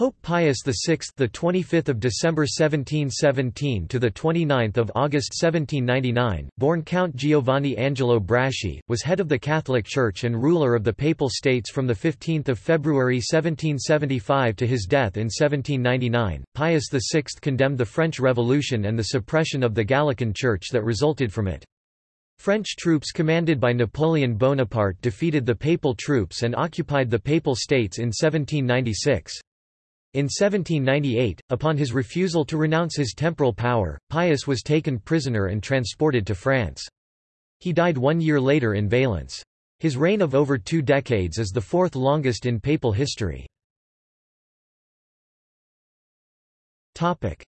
Pope Pius VI, the 25th of December 1717 to the 29th of August 1799, born Count Giovanni Angelo Braschi, was head of the Catholic Church and ruler of the Papal States from the 15th of February 1775 to his death in 1799. Pius VI condemned the French Revolution and the suppression of the Gallican Church that resulted from it. French troops commanded by Napoleon Bonaparte defeated the papal troops and occupied the Papal States in 1796. In 1798, upon his refusal to renounce his temporal power, Pius was taken prisoner and transported to France. He died one year later in Valence. His reign of over two decades is the fourth longest in papal history.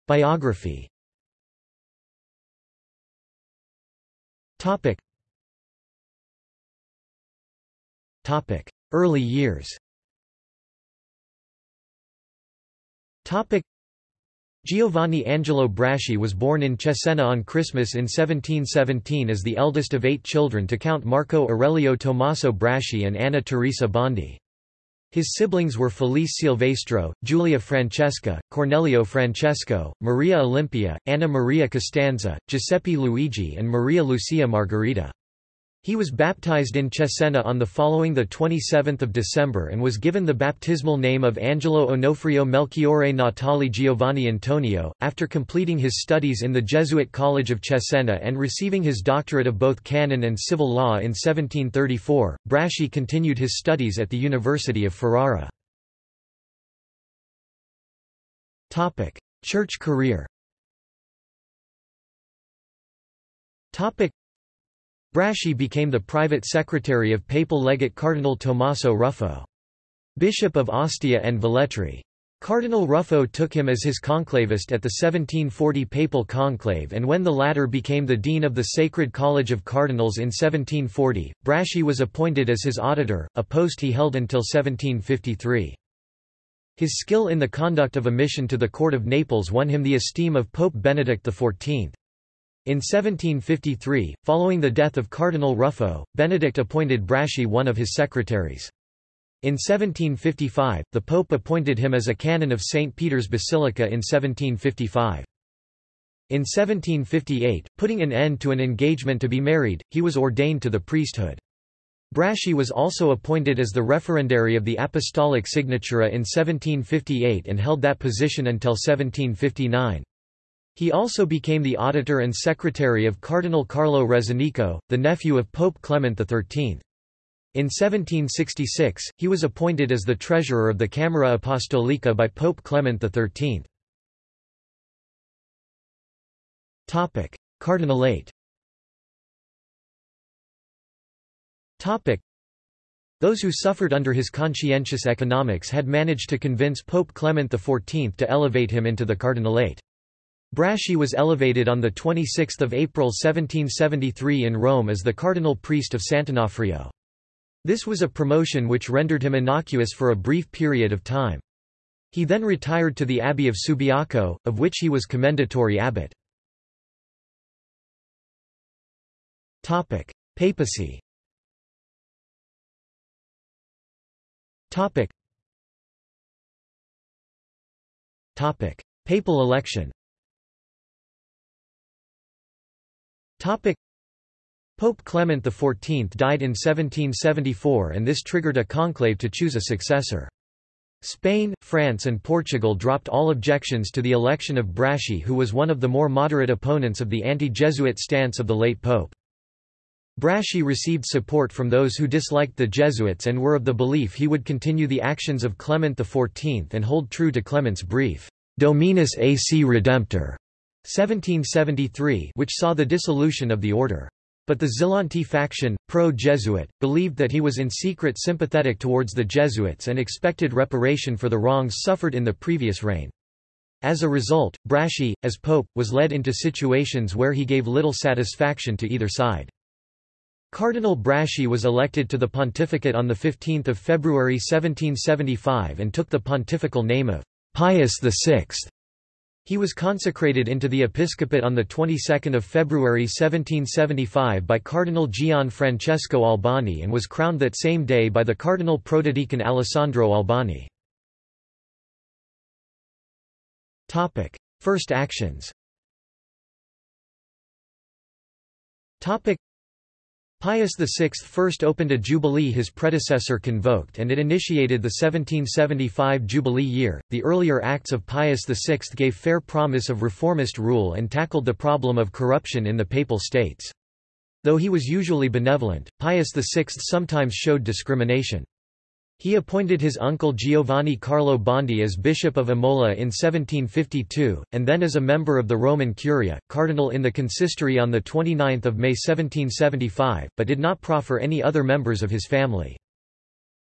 Biography Early years Giovanni Angelo Braschi was born in Cesena on Christmas in 1717 as the eldest of eight children to Count Marco Aurelio Tommaso Braschi and Anna Teresa Bondi. His siblings were Felice Silvestro, Giulia Francesca, Cornelio Francesco, Maria Olimpia, Anna Maria Costanza, Giuseppe Luigi and Maria Lucia Margherita. He was baptized in Cesena on the following 27 December and was given the baptismal name of Angelo Onofrio Melchiorre Natali Giovanni Antonio. After completing his studies in the Jesuit College of Cesena and receiving his doctorate of both canon and civil law in 1734, Braschi continued his studies at the University of Ferrara. Church career Braschi became the private secretary of papal legate Cardinal Tommaso Ruffo. Bishop of Ostia and Velletri. Cardinal Ruffo took him as his conclavist at the 1740 papal conclave and when the latter became the dean of the Sacred College of Cardinals in 1740, Braschi was appointed as his auditor, a post he held until 1753. His skill in the conduct of a mission to the court of Naples won him the esteem of Pope Benedict XIV. In 1753, following the death of Cardinal Ruffo, Benedict appointed Braschi one of his secretaries. In 1755, the Pope appointed him as a canon of St. Peter's Basilica in 1755. In 1758, putting an end to an engagement to be married, he was ordained to the priesthood. Braschi was also appointed as the referendary of the Apostolic Signatura in 1758 and held that position until 1759. He also became the auditor and secretary of Cardinal Carlo Rezzonico, the nephew of Pope Clement XIII. In 1766, he was appointed as the treasurer of the Camera Apostolica by Pope Clement XIII. Cardinalate Those who suffered under his conscientious economics had managed to convince Pope Clement XIV to elevate him into the cardinalate. Braschi was elevated on 26 April 1773 in Rome as the cardinal priest of Sant'Onofrio. This was a promotion which rendered him innocuous for a brief period of time. He then retired to the abbey of Subiaco, of which he was commendatory abbot. Papacy Papal election Pope Clement XIV died in 1774 and this triggered a conclave to choose a successor. Spain, France and Portugal dropped all objections to the election of Braschi who was one of the more moderate opponents of the anti-Jesuit stance of the late pope. Braschi received support from those who disliked the Jesuits and were of the belief he would continue the actions of Clement XIV and hold true to Clement's brief, Dominus AC Redemptor, 1773 which saw the dissolution of the order. But the Zelanti faction, pro-Jesuit, believed that he was in secret sympathetic towards the Jesuits and expected reparation for the wrongs suffered in the previous reign. As a result, Braschi, as pope, was led into situations where he gave little satisfaction to either side. Cardinal Braschi was elected to the pontificate on 15 February 1775 and took the pontifical name of Pius VI. He was consecrated into the episcopate on the 22nd of February 1775 by Cardinal Gian Francesco Albani and was crowned that same day by the Cardinal Protodeacon Alessandro Albani. Topic. First actions Topic. Pius VI first opened a jubilee his predecessor convoked and it initiated the 1775 jubilee year. The earlier acts of Pius VI gave fair promise of reformist rule and tackled the problem of corruption in the Papal States. Though he was usually benevolent, Pius VI sometimes showed discrimination. He appointed his uncle Giovanni Carlo Bondi as Bishop of Imola in 1752, and then as a member of the Roman Curia, cardinal in the consistory on 29 May 1775, but did not proffer any other members of his family.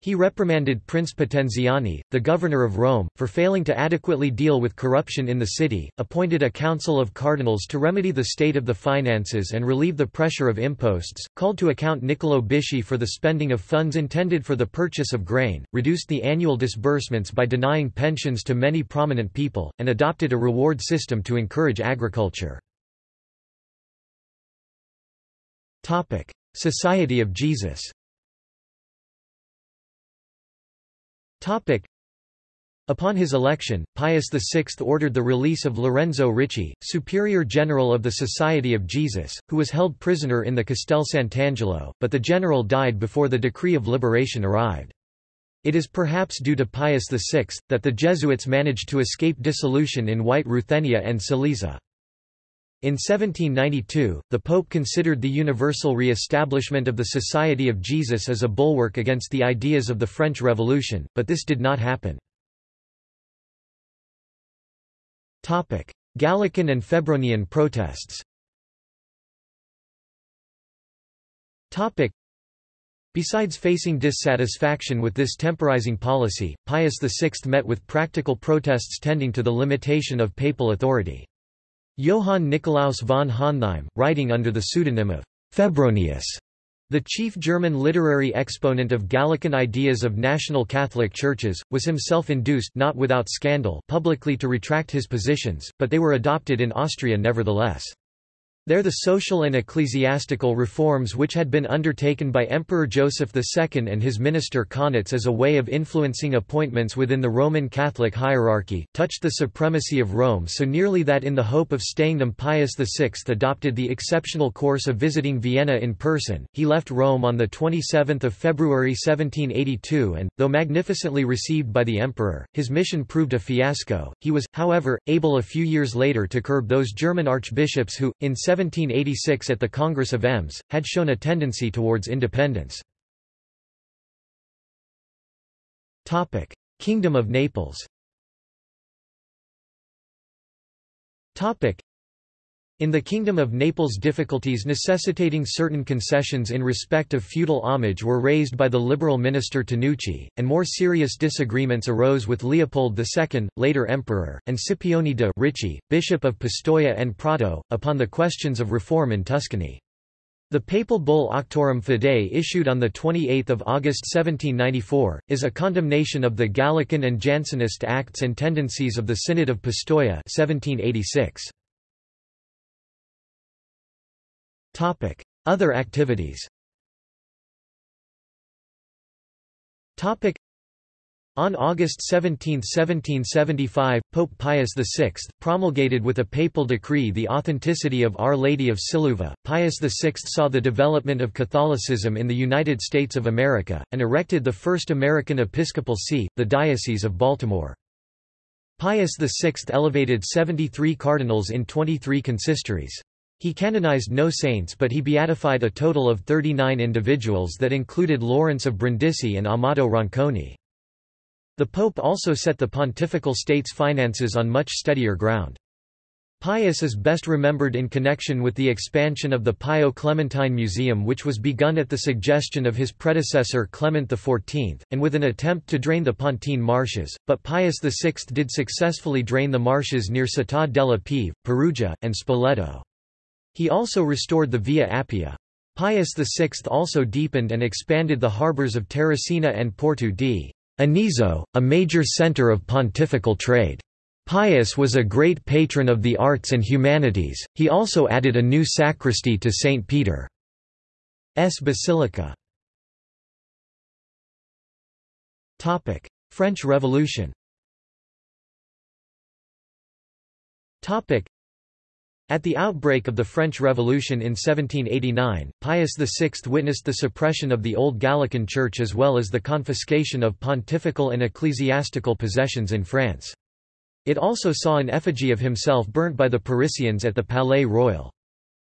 He reprimanded Prince Potenziani, the governor of Rome, for failing to adequately deal with corruption in the city, appointed a council of cardinals to remedy the state of the finances and relieve the pressure of imposts, called to account Niccolo Bisci for the spending of funds intended for the purchase of grain, reduced the annual disbursements by denying pensions to many prominent people, and adopted a reward system to encourage agriculture. Society of Jesus Topic. Upon his election, Pius VI ordered the release of Lorenzo Ricci, superior general of the Society of Jesus, who was held prisoner in the Castel Sant'Angelo, but the general died before the decree of liberation arrived. It is perhaps due to Pius VI, that the Jesuits managed to escape dissolution in White Ruthenia and Silesia. In 1792, the Pope considered the universal re-establishment of the Society of Jesus as a bulwark against the ideas of the French Revolution, but this did not happen. Gallican and Febronian protests Besides facing dissatisfaction with this temporizing policy, Pius VI met with practical protests tending to the limitation of papal authority. Johann Nicolaus von Hontheim, writing under the pseudonym of Febronius, the chief German literary exponent of Gallican ideas of national Catholic churches, was himself induced not without scandal publicly to retract his positions, but they were adopted in Austria nevertheless. There the social and ecclesiastical reforms which had been undertaken by Emperor Joseph II and his minister Kaunitz as a way of influencing appointments within the Roman Catholic hierarchy, touched the supremacy of Rome so nearly that in the hope of staying them Pius VI adopted the exceptional course of visiting Vienna in person. He left Rome on 27 February 1782 and, though magnificently received by the emperor, his mission proved a fiasco. He was, however, able a few years later to curb those German archbishops who, in 1786 at the Congress of Ems, had shown a tendency towards independence. Kingdom of Naples in the Kingdom of Naples difficulties necessitating certain concessions in respect of feudal homage were raised by the liberal minister Tanucci, and more serious disagreements arose with Leopold II, later emperor, and Scipione de' Ricci, bishop of Pistoia and Prato, upon the questions of reform in Tuscany. The papal bull Auctorem Fidei issued on 28 August 1794, is a condemnation of the Gallican and Jansenist acts and tendencies of the Synod of Pistoia 1786. Other activities on August 17, 1775, Pope Pius VI, promulgated with a papal decree the authenticity of Our Lady of Siluva. Pius VI saw the development of Catholicism in the United States of America, and erected the first American episcopal see, the Diocese of Baltimore. Pius VI elevated 73 cardinals in 23 consistories. He canonized no saints but he beatified a total of 39 individuals that included Lawrence of Brindisi and Amato Ronconi. The Pope also set the pontifical state's finances on much steadier ground. Pius is best remembered in connection with the expansion of the Pio Clementine Museum which was begun at the suggestion of his predecessor Clement XIV, and with an attempt to drain the Pontine marshes, but Pius VI did successfully drain the marshes near Città della Pieve, Perugia, and Spoleto. He also restored the Via Appia. Pius VI also deepened and expanded the harbours of Terracina and Porto di Anisio, a major centre of pontifical trade. Pius was a great patron of the arts and humanities, he also added a new sacristy to St. Peter's Basilica. French Revolution At the outbreak of the French Revolution in 1789, Pius VI witnessed the suppression of the Old Gallican Church as well as the confiscation of pontifical and ecclesiastical possessions in France. It also saw an effigy of himself burnt by the Parisians at the Palais Royal.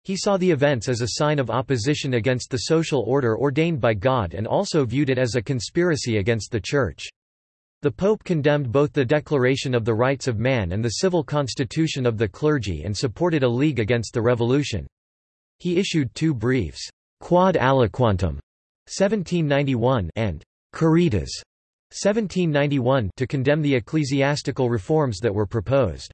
He saw the events as a sign of opposition against the social order ordained by God and also viewed it as a conspiracy against the Church. The Pope condemned both the Declaration of the Rights of Man and the civil constitution of the clergy and supported a league against the revolution. He issued two briefs, Quod Aliquantum, 1791 and Caritas, 1791 to condemn the ecclesiastical reforms that were proposed.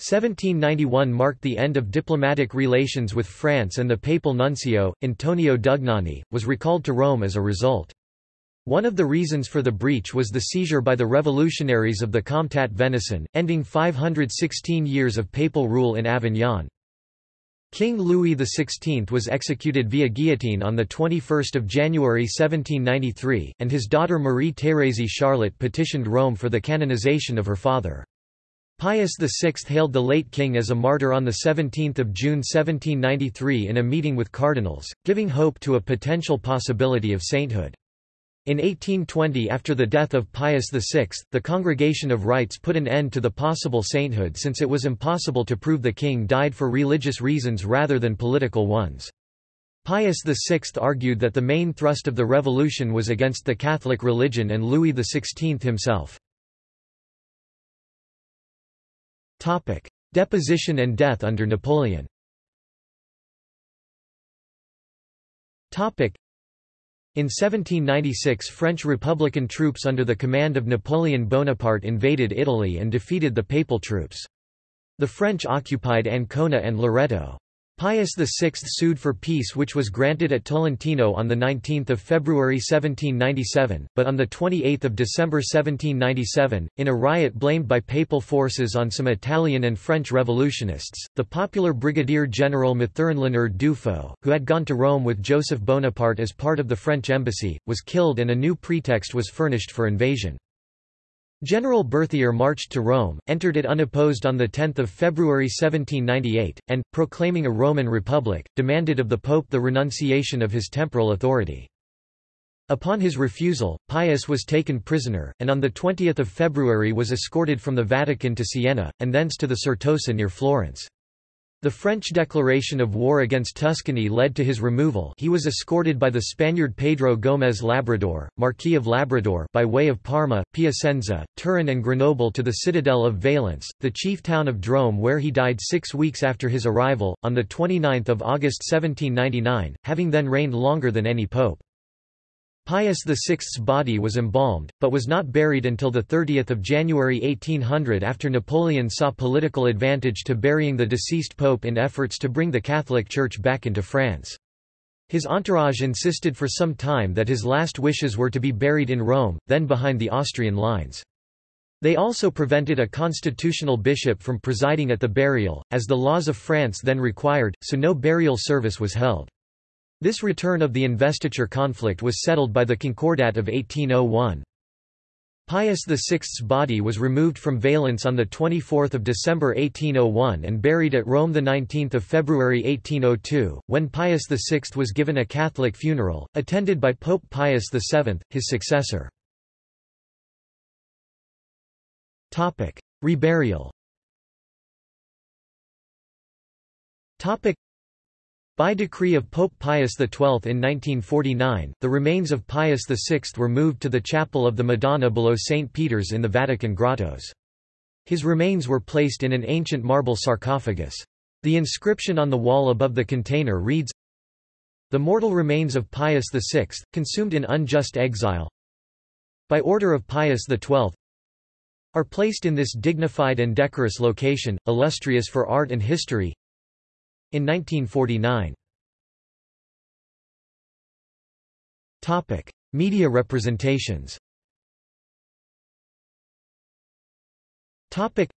1791 marked the end of diplomatic relations with France and the papal nuncio, Antonio Dugnani, was recalled to Rome as a result. One of the reasons for the breach was the seizure by the revolutionaries of the Comtat Venaissin, ending 516 years of papal rule in Avignon. King Louis XVI was executed via guillotine on 21 January 1793, and his daughter Marie-Thérèse Charlotte petitioned Rome for the canonization of her father. Pius VI hailed the late king as a martyr on 17 June 1793 in a meeting with cardinals, giving hope to a potential possibility of sainthood. In 1820 after the death of Pius VI, the Congregation of Rites put an end to the possible sainthood since it was impossible to prove the king died for religious reasons rather than political ones. Pius VI argued that the main thrust of the revolution was against the Catholic religion and Louis XVI himself. Deposition and death under Napoleon in 1796 French Republican troops under the command of Napoleon Bonaparte invaded Italy and defeated the papal troops. The French occupied Ancona and Loreto. Pius VI sued for peace which was granted at Tolentino on 19 February 1797, but on 28 December 1797, in a riot blamed by papal forces on some Italian and French revolutionists, the popular Brigadier General Mathurin Leonard who had gone to Rome with Joseph Bonaparte as part of the French embassy, was killed and a new pretext was furnished for invasion. General Berthier marched to Rome, entered it unopposed on 10 February 1798, and, proclaiming a Roman Republic, demanded of the Pope the renunciation of his temporal authority. Upon his refusal, Pius was taken prisoner, and on 20 February was escorted from the Vatican to Siena, and thence to the Certosa near Florence. The French declaration of war against Tuscany led to his removal he was escorted by the Spaniard Pedro Gómez Labrador, Marquis of Labrador by way of Parma, Piacenza, Turin and Grenoble to the citadel of Valence, the chief town of Drôme where he died six weeks after his arrival, on 29 August 1799, having then reigned longer than any pope. Pius VI's body was embalmed, but was not buried until 30 January 1800 after Napoleon saw political advantage to burying the deceased pope in efforts to bring the Catholic Church back into France. His entourage insisted for some time that his last wishes were to be buried in Rome, then behind the Austrian lines. They also prevented a constitutional bishop from presiding at the burial, as the laws of France then required, so no burial service was held. This return of the investiture conflict was settled by the Concordat of 1801. Pius VI's body was removed from Valence on 24 December 1801 and buried at Rome 19 February 1802, when Pius VI was given a Catholic funeral, attended by Pope Pius VII, his successor. Reburial by decree of Pope Pius XII in 1949, the remains of Pius VI were moved to the chapel of the Madonna below St. Peter's in the Vatican grottos. His remains were placed in an ancient marble sarcophagus. The inscription on the wall above the container reads, The mortal remains of Pius VI, consumed in unjust exile, by order of Pius XII, are placed in this dignified and decorous location, illustrious for art and history, in 1949. Topic: Media representations. Topic: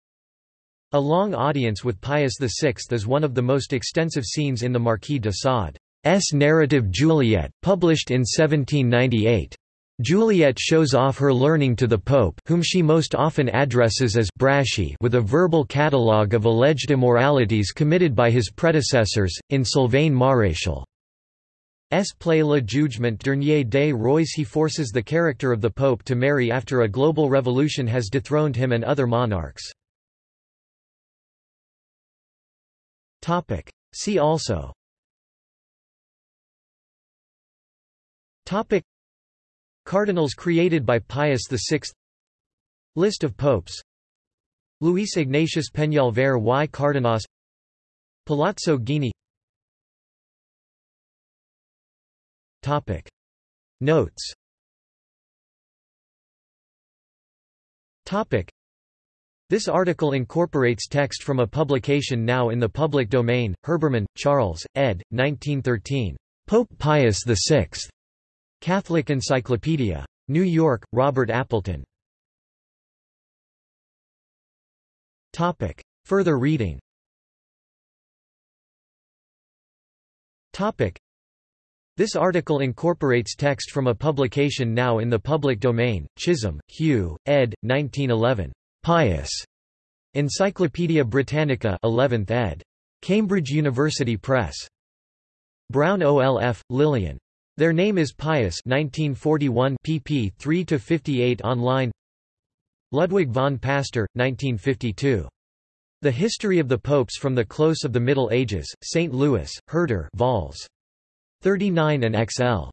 A long audience with Pius VI is one of the most extensive scenes in the Marquis de Sade's narrative Juliette, published in 1798. Juliette shows off her learning to the Pope whom she most often addresses as Braschi with a verbal catalogue of alleged immoralities committed by his predecessors, in Sylvain Maréchal. S. play Le Jugement Dernier des Rois he forces the character of the Pope to marry after a global revolution has dethroned him and other monarchs. See also Cardinals created by Pius VI List of popes. Luis Ignatius Peñalver y Cárdenas Palazzo Ghini Topic. Notes. Topic. This article incorporates text from a publication now in the public domain, Herbermann, Charles, ed. 1913. Pope Pius VI. Catholic Encyclopedia. New York, Robert Appleton. Topic. Further reading Topic. This article incorporates text from a publication now in the public domain, Chisholm, Hugh, ed. 1911. Pius. Encyclopædia Britannica 11th ed. Cambridge University Press. Browne-Olf, Lillian. Their name is Pius 1941 pp 3-58 online Ludwig von Pastor, 1952. The History of the Popes from the Close of the Middle Ages, St. Louis, Herder vols. 39 and XL.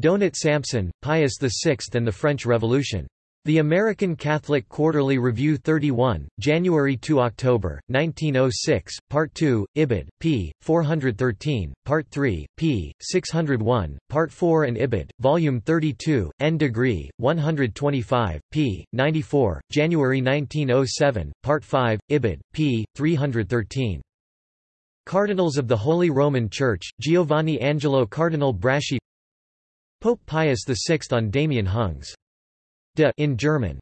Donat Sampson, Pius VI and the French Revolution. The American Catholic Quarterly Review 31, January to October, 1906, Part 2, Ibid, p. 413, Part 3, p. 601, Part 4 and Ibid, Volume 32, N degree, 125, p. 94, January 1907, Part 5, Ibid, p. 313. Cardinals of the Holy Roman Church, Giovanni Angelo Cardinal Braschi Pope Pius VI on Damian Hungs in German